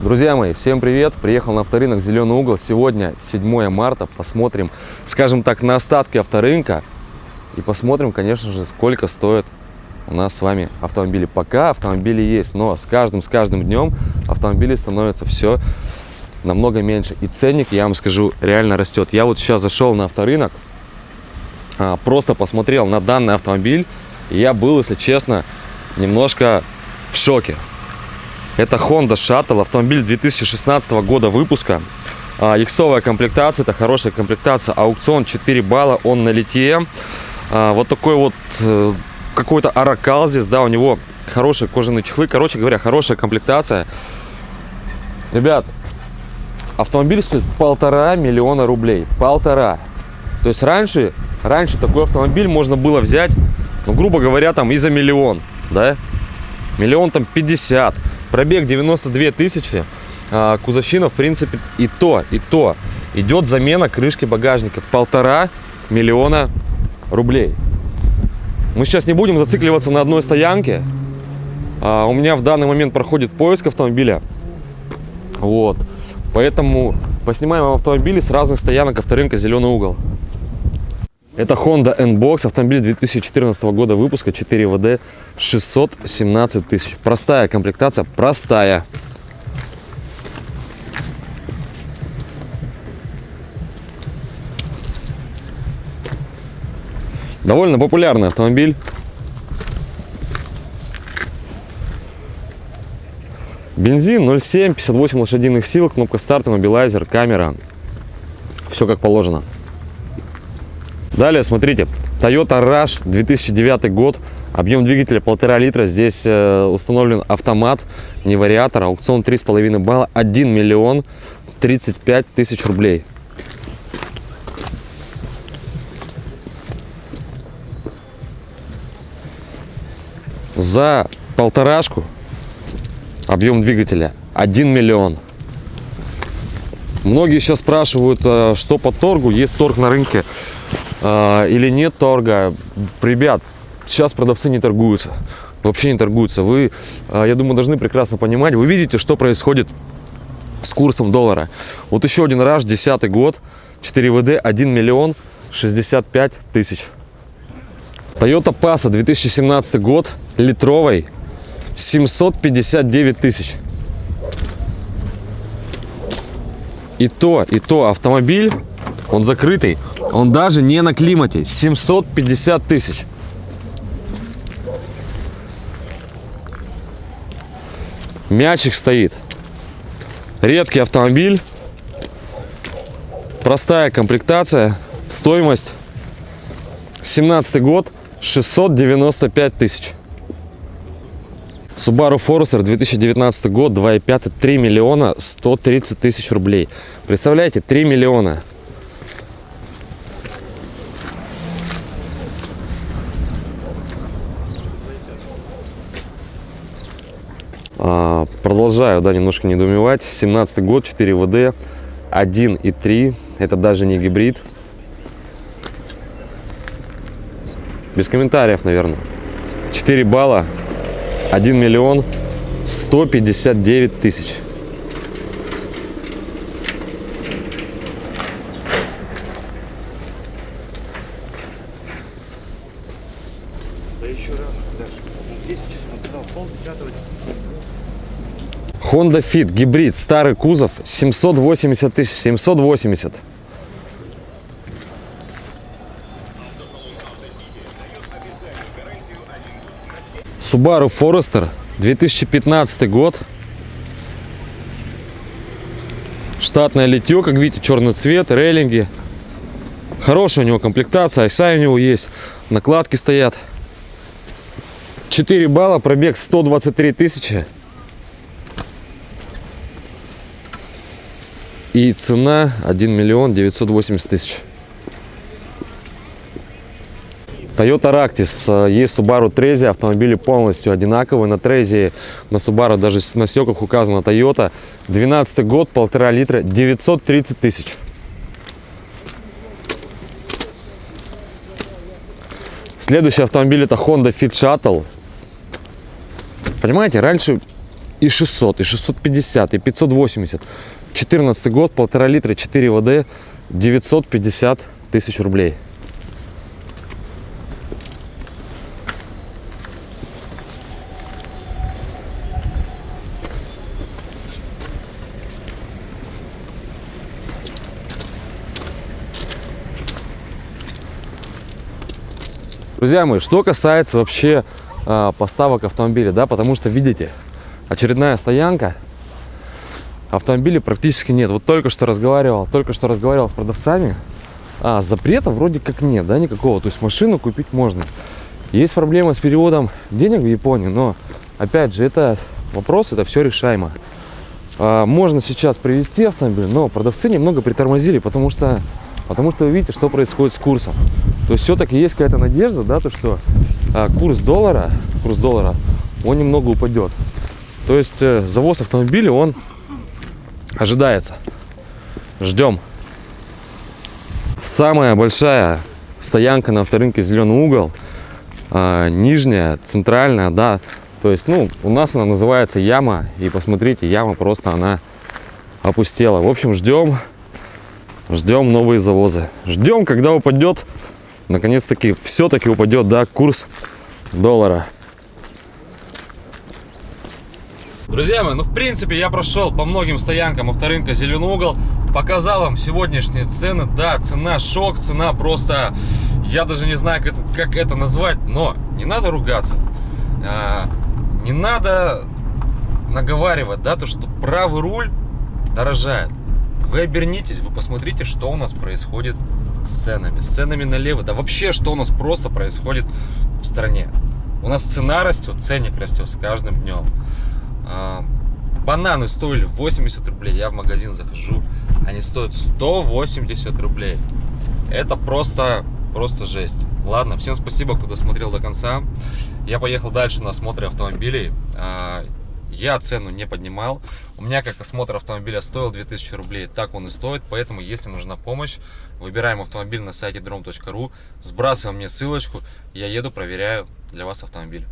Друзья мои, всем привет! Приехал на авторынок «Зеленый угол». Сегодня 7 марта. Посмотрим, скажем так, на остатки авторынка. И посмотрим, конечно же, сколько стоят у нас с вами автомобили. Пока автомобили есть, но с каждым, с каждым днем автомобилей становится все намного меньше. И ценник, я вам скажу, реально растет. Я вот сейчас зашел на авторынок, а, просто посмотрел на данный автомобиль. И я был, если честно, немножко в шоке. Это Honda Shuttle, автомобиль 2016 года выпуска. А, иксовая комплектация, это хорошая комплектация. Аукцион 4 балла, он на литье. А, вот такой вот э, какой-то аракал здесь, да, у него хорошие кожаные чехлы. Короче говоря, хорошая комплектация. Ребят, автомобиль стоит полтора миллиона рублей. Полтора. То есть раньше, раньше такой автомобиль можно было взять, ну, грубо говоря, там и за миллион, да? Миллион там пятьдесят. Пробег 92 тысячи. А, кузовщина, в принципе, и то, и то. Идет замена крышки багажника. Полтора миллиона рублей. Мы сейчас не будем зацикливаться на одной стоянке. А, у меня в данный момент проходит поиск автомобиля. Вот. Поэтому поснимаем автомобили с разных стоянок авторынка «Зеленый угол». Это Honda N-Box, автомобиль 2014 года выпуска, 4 ВД, 617 тысяч. Простая комплектация, простая. Довольно популярный автомобиль. Бензин 0,7, 58 лошадиных сил, кнопка старта, мобилайзер, камера. Все как положено. Далее, смотрите, Toyota Rush 2009 год, объем двигателя полтора литра, здесь э, установлен автомат, не вариатор, аукцион 3,5 балла, 1 миллион 35 тысяч рублей. За полторашку объем двигателя 1 миллион. Многие сейчас спрашивают, э, что по торгу, есть торг на рынке или нет торга. Ребят, сейчас продавцы не торгуются, вообще не торгуются. Вы, э, я думаю, должны прекрасно понимать, вы видите, что происходит с курсом доллара. Вот еще один раз, 10 год, 4 ВД, 1 миллион 65 тысяч. Toyota Passa 2017 год, литровый, 759 тысяч. И то, и то автомобиль, он закрытый, он даже не на климате, 750 тысяч. Мячик стоит. Редкий автомобиль. Простая комплектация. Стоимость 17 год 695 тысяч. Subaru Forester 2019 год, 2.5, 3 миллиона 130 тысяч рублей. Представляете, 3 миллиона. А, продолжаю, да, немножко недоумевать. 17 год, 4 ВД, 1 и 3. Это даже не гибрид. Без комментариев, наверное. 4 балла 1 миллион 159 тысяч. Honda Fit гибрид, старый кузов, 780 тысяч, 780. Subaru Forester 2015 год. Штатное литье, как видите, черный цвет, рейлинги. Хорошая у него комплектация, айса у него есть, накладки стоят. 4 балла, пробег 123 тысячи. И цена 1 миллион 980 тысяч. Toyota Ractis, э, есть Subaru Trezia, автомобили полностью одинаковые. На Trezia, на Subaru даже на стеклах указано Toyota. 12 год, полтора литра, 930 тысяч. Следующий автомобиль это Honda Fit Shuttle. Понимаете, раньше и 600, и 650, и 580. 14 год, полтора литра, 4 ВД, 950 тысяч рублей. Друзья мои, что касается вообще э, поставок автомобиля, да, потому что, видите, очередная стоянка, автомобилей практически нет. Вот только что разговаривал, только что разговаривал с продавцами, а, запрета вроде как нет, да, никакого, то есть машину купить можно. Есть проблема с переводом денег в Японию, но, опять же, это вопрос, это все решаемо. А, можно сейчас привезти автомобиль, но продавцы немного притормозили, потому что Потому что вы видите, что происходит с курсом. То есть все-таки есть какая-то надежда, да, то что а, курс доллара, курс доллара, он немного упадет. То есть э, завоз автомобиля, он ожидается. Ждем. Самая большая стоянка на авторынке Зеленый угол. А, нижняя, центральная, да. То есть, ну, у нас она называется яма. И посмотрите, яма просто она опустела. В общем, ждем ждем новые завозы. Ждем, когда упадет, наконец-таки, все-таки упадет, да, курс доллара. Друзья мои, ну в принципе я прошел по многим стоянкам авторынка Зеленый угол, показал вам сегодняшние цены. Да, цена шок, цена просто, я даже не знаю, как это, как это назвать, но не надо ругаться, а, не надо наговаривать, да, то что правый руль дорожает. Вы обернитесь, вы посмотрите, что у нас происходит с ценами. С ценами налево. Да вообще, что у нас просто происходит в стране. У нас цена растет, ценник растет с каждым днем. А, бананы стоили 80 рублей. Я в магазин захожу, они стоят 180 рублей. Это просто, просто жесть. Ладно, всем спасибо, кто досмотрел до конца. Я поехал дальше на осмотре автомобилей. А, я цену не поднимал. У меня как осмотр автомобиля стоил 2000 рублей, так он и стоит. Поэтому, если нужна помощь, выбираем автомобиль на сайте drom.ru, сбрасываем мне ссылочку, я еду, проверяю для вас автомобиль.